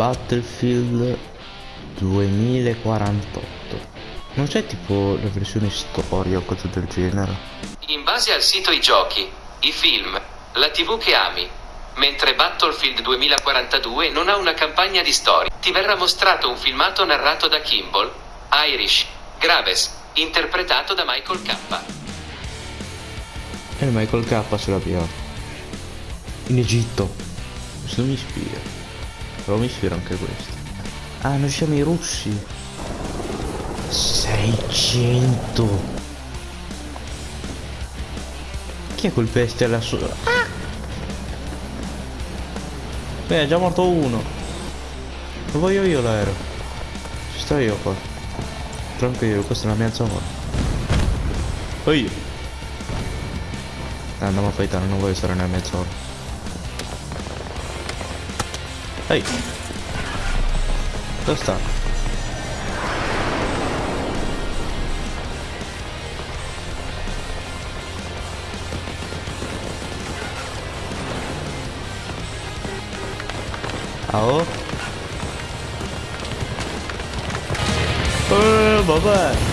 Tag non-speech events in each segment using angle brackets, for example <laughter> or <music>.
Battlefield 2048 non c'è tipo la versione storia o cose del genere? In base al sito I giochi, i film, la TV che ami, mentre Battlefield 2042 non ha una campagna di storia, ti verrà mostrato un filmato narrato da Kimball, Irish, Graves, interpretato da Michael K. e il Michael K ce l'abbiamo in Egitto. Questo mi ispira mi ispira anche questo. Ah noi siamo i russi. 600 chi è quel bestia lassù ah! beh è già morto uno. Lo voglio io l'aereo ci sto io qua. Tranquillo questa è la mia zona. Poi andiamo a fightare non voglio stare nella mia zona ehi dove sta? Ah oh Eh, vabbè Ci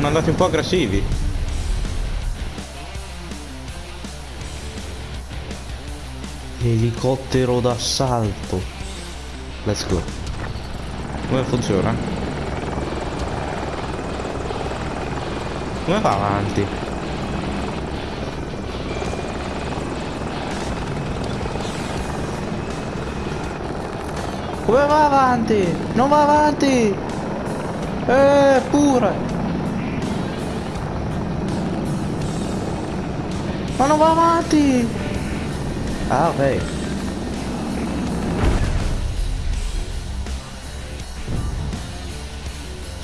sono andati un po' aggressivi Elicottero d'assalto Let's go Come funziona? Come va avanti? Come va avanti? Non va avanti! Eh, pure! Ma non va avanti! Ah, ok.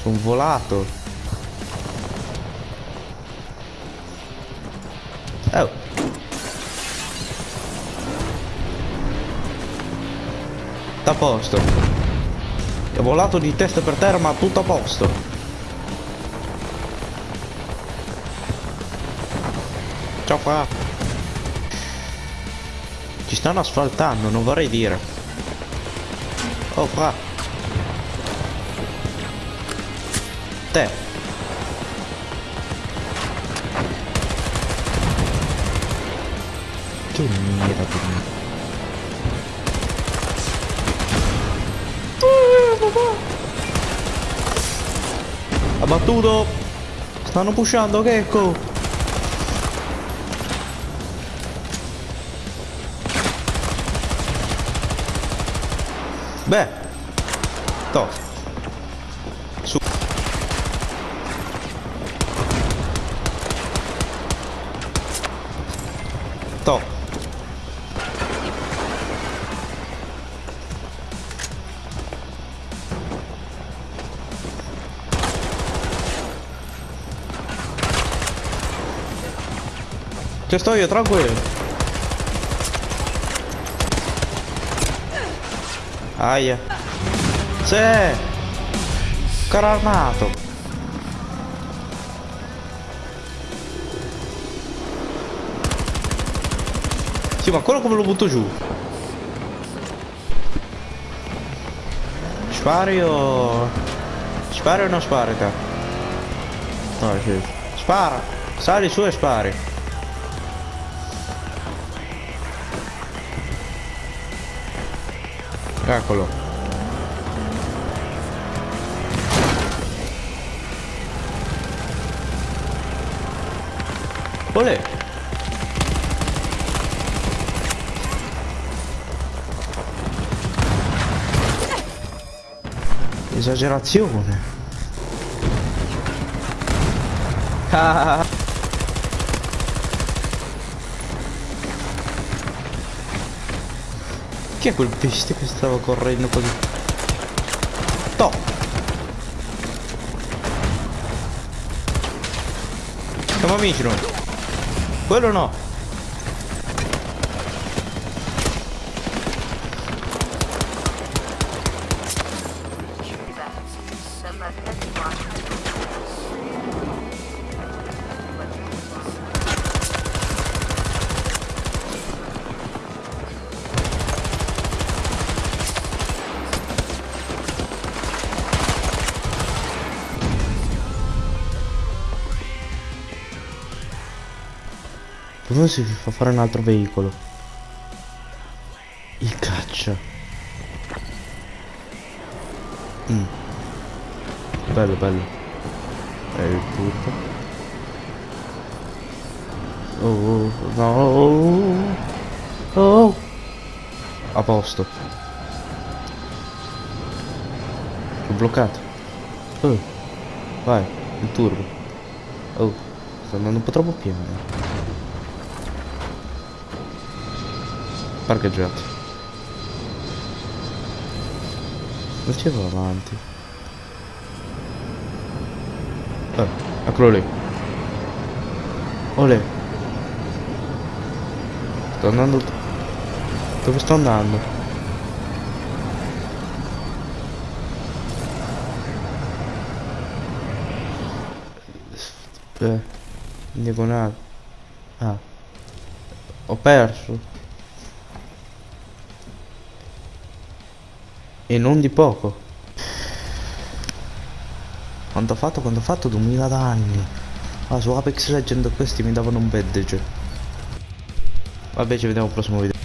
Sono volato. Oh. Tutto a posto. Ho volato di testa per terra ma tutto a posto. Ciao qua. Ci stanno asfaltando, non vorrei dire. Oh fra. Te. Che mira di me. Abbattuto! Stanno pushando, Gecko! Beh! To! Su! To! Ci sto io, tranquillo. Aia. C'è! Caro armato. Sì, ma quello come lo butto giù? Spari o... Spari o non spari te? No, sì. Spara! Sali su e spari. Eccolo. Olè. Esagerazione. <laughs> Ah. Chi è quel bestia che stava correndo così? To! Siamo amici noi. Quello no. Come si fa fare un altro veicolo? Il caccia. Mm. Bello, bello. È il turbo. Oh, no. Oh. A posto. L'ho bloccato. Oh. Vai, il turbo. Oh, sta andando un po' troppo piano. Parcheggiato. Ci va avanti. Eh, eccolo lì. Olè. Sto andando... Dove sto andando? Eh, in diagonale. Ah. Ho perso. E non di poco. Quanto ho fatto? Quanto ho fatto? 2000 danni. Ah, su Apex Legend questi mi davano un badge. Vabbè, ci vediamo al prossimo video.